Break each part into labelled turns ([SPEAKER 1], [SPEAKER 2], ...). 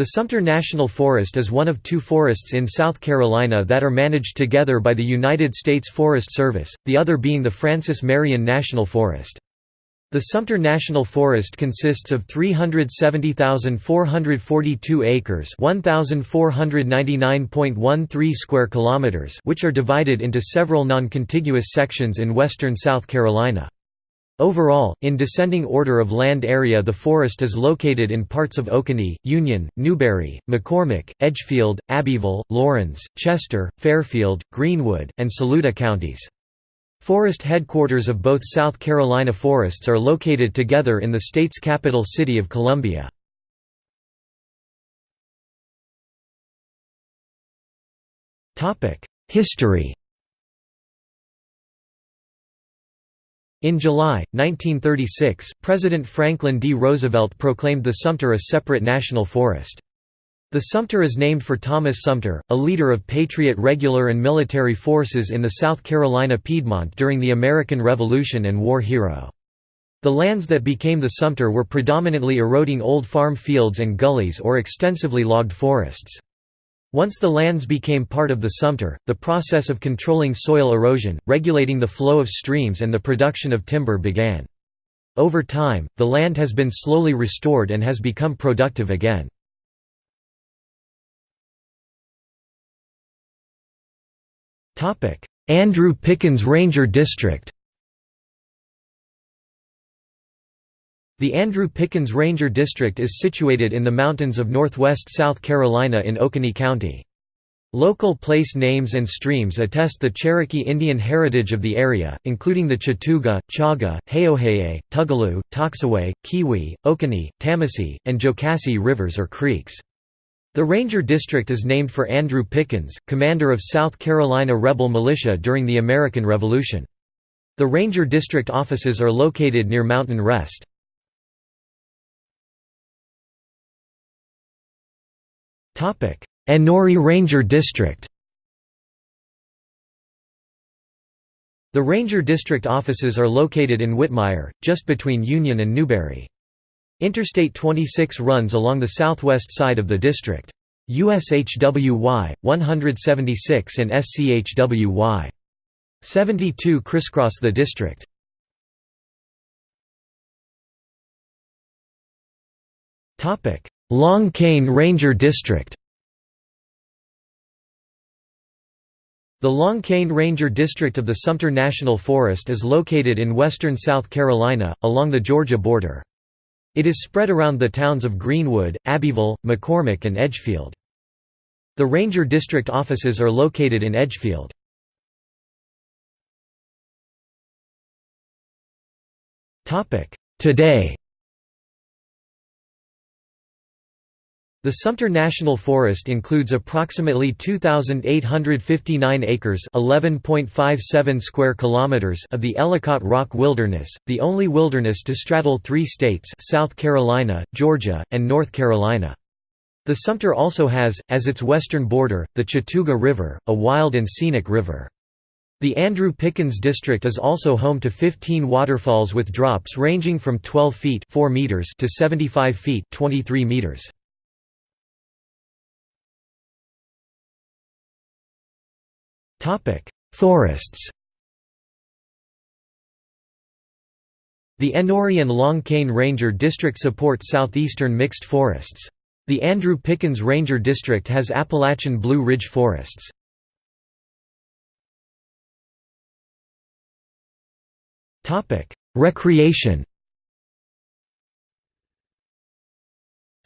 [SPEAKER 1] The Sumter National Forest is one of two forests in South Carolina that are managed together by the United States Forest Service, the other being the Francis Marion National Forest. The Sumter National Forest consists of 370,442 acres, 1,499.13 square kilometers, which are divided into several non-contiguous sections in western South Carolina. Overall, in descending order of land area the forest is located in parts of Oconee, Union, Newberry, McCormick, Edgefield, Abbeville, Laurens, Chester, Fairfield, Greenwood, and Saluda counties. Forest headquarters of both South Carolina forests are located together in the state's capital city of Columbia. History In July, 1936, President Franklin D. Roosevelt proclaimed the Sumter a separate national forest. The Sumter is named for Thomas Sumter, a leader of Patriot regular and military forces in the South Carolina Piedmont during the American Revolution and war hero. The lands that became the Sumter were predominantly eroding old farm fields and gullies or extensively logged forests. Once the lands became part of the Sumter, the process of controlling soil erosion, regulating the flow of streams and the production of timber began. Over time, the land has been slowly restored and has become productive again. Andrew Pickens Ranger District The Andrew Pickens Ranger District is situated in the mountains of northwest South Carolina in Oconee County. Local place names and streams attest the Cherokee Indian heritage of the area, including the Chattooga, Chauga, Heoheye, Tugaloo, Toxaway, Keowee, Oconee, Tamassee, and Jocassee rivers or creeks. The Ranger District is named for Andrew Pickens, commander of South Carolina rebel militia during the American Revolution. The Ranger District offices are located near Mountain Rest. Enoree Ranger District The Ranger District offices are located in Whitmire, just between Union and Newberry. Interstate 26 runs along the southwest side of the district. USHWY, 176 and SCHWY. 72 crisscross the district. Long Cane Ranger District The Long Cane Ranger District of the Sumter National Forest is located in western South Carolina, along the Georgia border. It is spread around the towns of Greenwood, Abbeville, McCormick and Edgefield. The Ranger District offices are located in Edgefield. Today The Sumter National Forest includes approximately 2859 acres, 11.57 square kilometers of the Ellicott Rock Wilderness, the only wilderness to straddle 3 states, South Carolina, Georgia, and North Carolina. The Sumter also has as its western border the Chattooga River, a wild and scenic river. The Andrew Pickens District is also home to 15 waterfalls with drops ranging from 12 feet 4 meters to 75 feet 23 meters. Forests The Enoree and Long Cane Ranger District support southeastern mixed forests. The Andrew Pickens Ranger District has Appalachian Blue Ridge forests. Recreation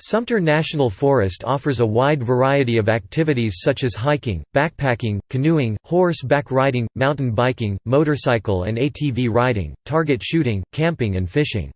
[SPEAKER 1] Sumter National Forest offers a wide variety of activities such as hiking, backpacking, canoeing, horse-back riding, mountain biking, motorcycle and ATV riding, target shooting, camping and fishing.